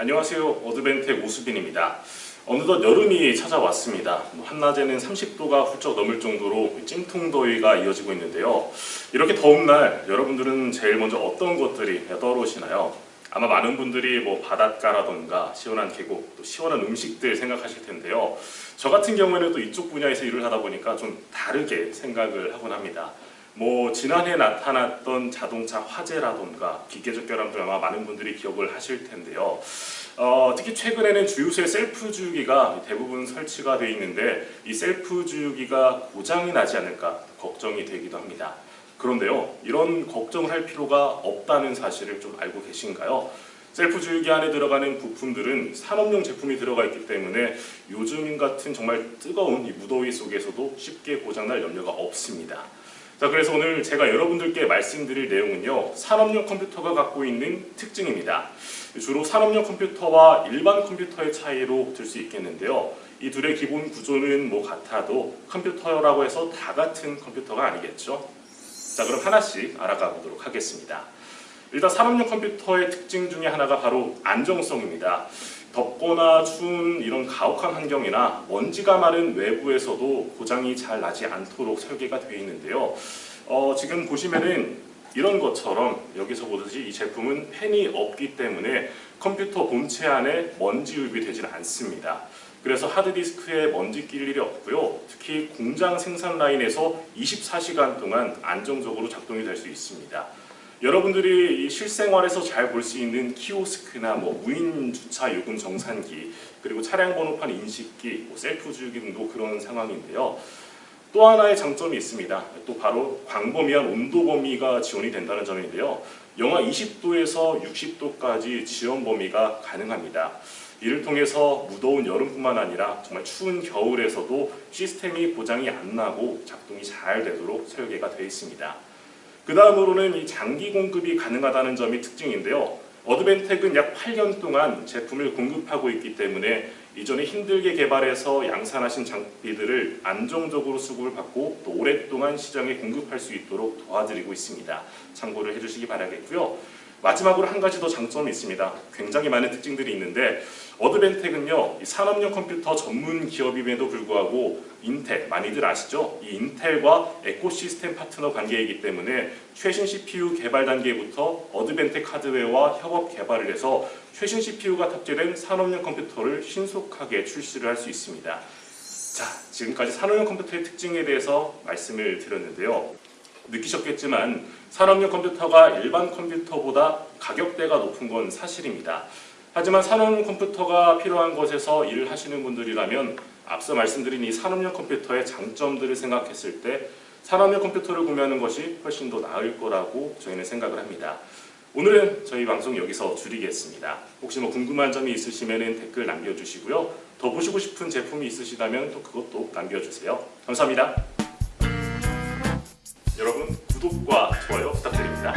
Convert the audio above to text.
안녕하세요. 어드벤텍 오수빈입니다. 어느덧 여름이 찾아왔습니다. 뭐 한낮에는 30도가 훌쩍 넘을 정도로 찜통더위가 이어지고 있는데요. 이렇게 더운 날 여러분들은 제일 먼저 어떤 것들이 떠오르시나요? 아마 많은 분들이 뭐 바닷가라던가 시원한 계곡, 또 시원한 음식들 생각하실 텐데요. 저 같은 경우에는 또 이쪽 분야에서 일을 하다 보니까 좀 다르게 생각을 하곤 합니다. 뭐 지난해 나타났던 자동차 화재라던가 기계적 결함들 아마 많은 분들이 기억을 하실 텐데요. 어, 특히 최근에는 주유소에 셀프 주유기가 대부분 설치가 되어 있는데 이 셀프 주유기가 고장이 나지 않을까 걱정이 되기도 합니다. 그런데요, 이런 걱정을 할 필요가 없다는 사실을 좀 알고 계신가요? 셀프 주유기 안에 들어가는 부품들은 산업용 제품이 들어가 있기 때문에 요즘 같은 정말 뜨거운 이 무더위 속에서도 쉽게 고장날 염려가 없습니다. 자, 그래서 오늘 제가 여러분들께 말씀드릴 내용은요, 산업용 컴퓨터가 갖고 있는 특징입니다. 주로 산업용 컴퓨터와 일반 컴퓨터의 차이로 들 수 있겠는데요. 이 둘의 기본 구조는 뭐 같아도 컴퓨터라고 해서 다 같은 컴퓨터가 아니겠죠. 자, 그럼 하나씩 알아가 보도록 하겠습니다. 일단 산업용 컴퓨터의 특징 중에 하나가 바로 안정성입니다. 덥거나 추운 이런 가혹한 환경이나 먼지가 많은 외부에서도 고장이 잘 나지 않도록 설계가 되어 있는데요. 어, 지금 보시면은 이런 것처럼 여기서 보듯이 이 제품은 팬이 없기 때문에 컴퓨터 본체 안에 먼지 유입이 되질 않습니다. 그래서 하드디스크에 먼지 낄 일이 없고요. 특히 공장 생산 라인에서 24시간 동안 안정적으로 작동이 될 수 있습니다. 여러분들이 실생활에서 잘 볼 수 있는 키오스크나 뭐 무인 주차 요금 정산기 그리고 차량 번호판 인식기, 뭐 셀프 주유기 등도 그런 상황인데요. 또 하나의 장점이 있습니다. 또 바로 광범위한 온도 범위가 지원이 된다는 점인데요. 영하 20도에서 60도까지 지원 범위가 가능합니다. 이를 통해서 무더운 여름뿐만 아니라 정말 추운 겨울에서도 시스템이 고장이 안 나고 작동이 잘 되도록 설계가 되어 있습니다. 그 다음으로는 이 장기 공급이 가능하다는 점이 특징인데요. 어드벤텍은 약 8년 동안 제품을 공급하고 있기 때문에 이전에 힘들게 개발해서 양산하신 장비들을 안정적으로 수급을 받고 또 오랫동안 시장에 공급할 수 있도록 도와드리고 있습니다. 참고를 해주시기 바라겠고요. 마지막으로 한 가지 더 장점이 있습니다. 굉장히 많은 특징들이 있는데 어드밴텍은요 산업용 컴퓨터 전문 기업임에도 불구하고 인텔 많이들 아시죠? 이 인텔과 ecosystem 파트너 관계이기 때문에 최신 CPU 개발 단계부터 어드밴텍 하드웨어와 협업 개발을 해서 최신 CPU가 탑재된 산업용 컴퓨터를 신속하게 출시를 할 수 있습니다. 자, 지금까지 산업용 컴퓨터의 특징에 대해서 말씀을 드렸는데요. 느끼셨겠지만 산업용 컴퓨터가 일반 컴퓨터보다 가격대가 높은 건 사실입니다. 하지만 산업용 컴퓨터가 필요한 곳에서 일을 하시는 분들이라면 앞서 말씀드린 이 산업용 컴퓨터의 장점들을 생각했을 때 산업용 컴퓨터를 구매하는 것이 훨씬 더 나을 거라고 저희는 생각을 합니다. 오늘은 저희 방송 여기서 줄이겠습니다. 혹시 뭐 궁금한 점이 있으시면 댓글 남겨주시고요. 더 보시고 싶은 제품이 있으시다면 또 그것도 남겨주세요. 감사합니다. 여러분 구독과 좋아요 부탁드립니다.